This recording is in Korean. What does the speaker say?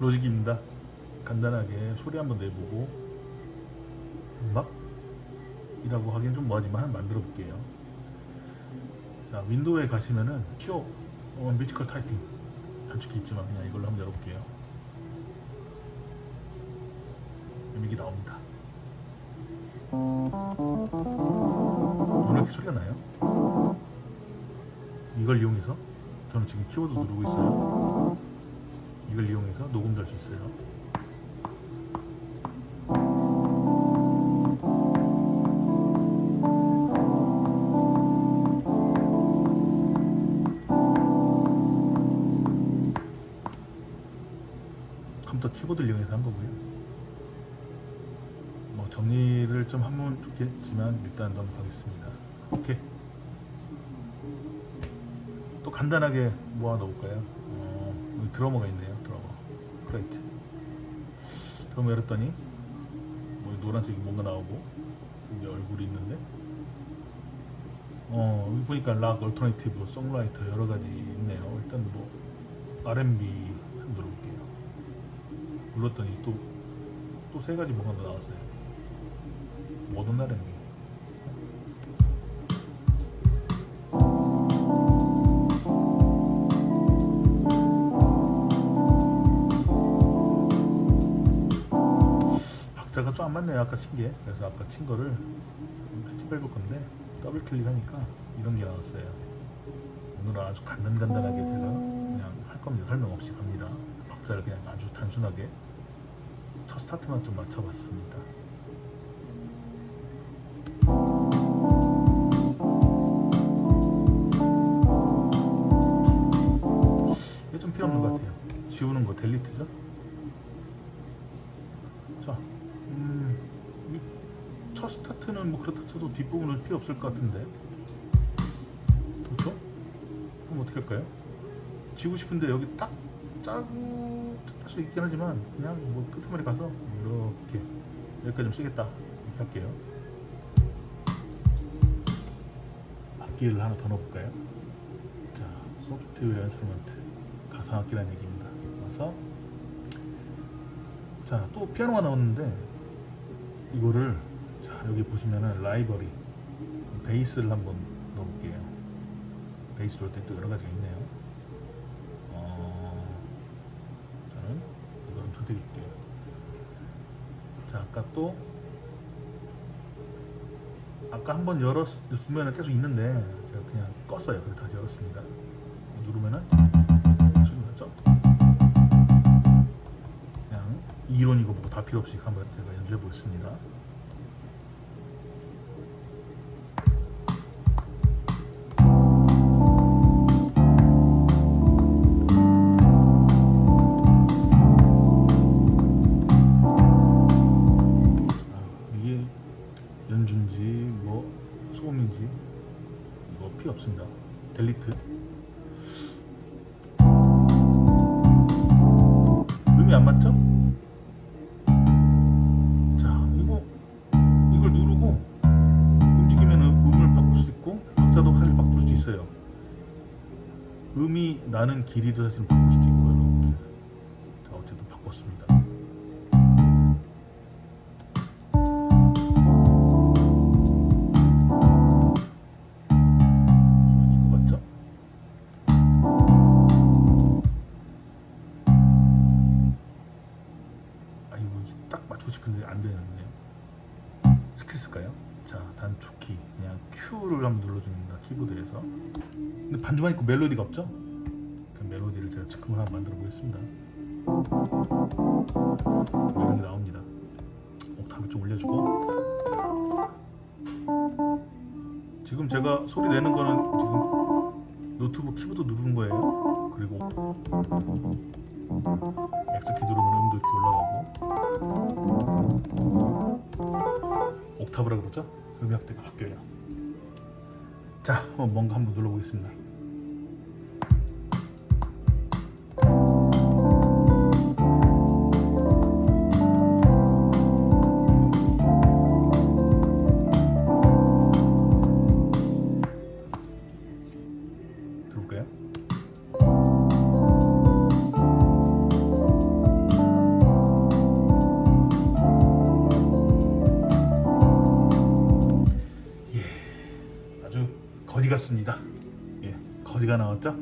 로직입니다. 간단하게 소리 한번 내보고 음악이라고 하기엔 좀 뭐하지만 만들어 볼게요. 자 window에 가시면은 쇼 어, musical typing 단축키 있지만 그냥 이걸로 한번 열어볼게요. 이게 나옵니다. 오늘 이렇게 소리가 나요? 이걸 이용해서 저는 지금 키보드 누르고 있어요. 녹음도 할수 있어요. 컴퓨터 키보드를 이용해서 한 거고요. 뭐 정리를 좀 하면 좋겠지만 일단 넘어가겠습니다. 오케이. 또 간단하게 뭐 하나 넣을까요? 어, 드러머가 있네요. create. 드러머 열었더니 뭐 노란색이 뭔가 나오고 여기 얼굴이 있는데 어 여기 보니까 rock, alternative, songwriter 여러 가지 있네요. 일단 뭐 R&B 눌러볼게요. 눌렀더니 또 또 세 가지 뭐가 더 나왔어요. 모던 R&B. 안 맞네요. 아까 친 게. 그래서 아까 친 거를 편집 해볼 건데 더블 클릭하니까 이런 게 나왔어요. 오늘은 아주 간단간단하게 제가 그냥 할 겁니다. 설명 없이 갑니다. 박자를 그냥 아주 단순하게 첫 스타트만 좀 맞춰봤습니다. 이게 좀 필요 없는 것 같아요. 지우는 거 델리트죠? 자, 음, 이첫 스타트는 뭐 그렇다 쳐도 뒷부분은 필요 없을 것 같은데. 그렇죠? 그럼 어떻게 할까요? 지우고 싶은데 여기 딱 짜고 할 수 있긴 하지만 그냥 뭐 끝머리 가서 이렇게 여기까지 좀 쓰겠다 이렇게 할게요. 악기를 하나 더 넣어볼까요? 자, software instrument 가상악기라는 얘기입니다. 와서 자, 또 피아노가 나오는데 이거를 자, 여기 보시면은 라이브러리 베이스를 한번 넣어볼게요. 베이스 넣을 때또 여러 가지가 있네요. 어, 저는 이거는 선택할게요. 자, 아까 또 아까 한번 열었으면 계속 있는데 제가 그냥 껐어요. 그래서 다시 열었습니다. 필요 없이 한번 제가 연주해 보겠습니다. 아, 뭐. 델리트. 음이 안 맞죠? 음이 나는 길이도 사실 바꿀 수도 있고요. 이렇게. 자, 어쨌든 바꿨습니다. 아 이거 딱 맞추고 싶은데 안 되는데요. 스킬스까요? 자 단축키 그냥 Q를 한번 눌러줍니다 키보드에서. 근데 반주만 있고 멜로디가 없죠? 그 멜로디를 제가 즉흥을 한번 만들어 보겠습니다. 뭐 이런 게 나옵니다. 옥타브 좀 올려주고. 지금 제가 소리 내는 거는 지금 노트북 키보드 누르는 거예요. 그리고 X키 누르면 음도 이렇게 올라가고 옥타브라 그러죠? 음역대가 바뀌어요. 자, 한번 뭔가 한번 눌러보겠습니다. 같습니다. 예, 거지가 나왔죠?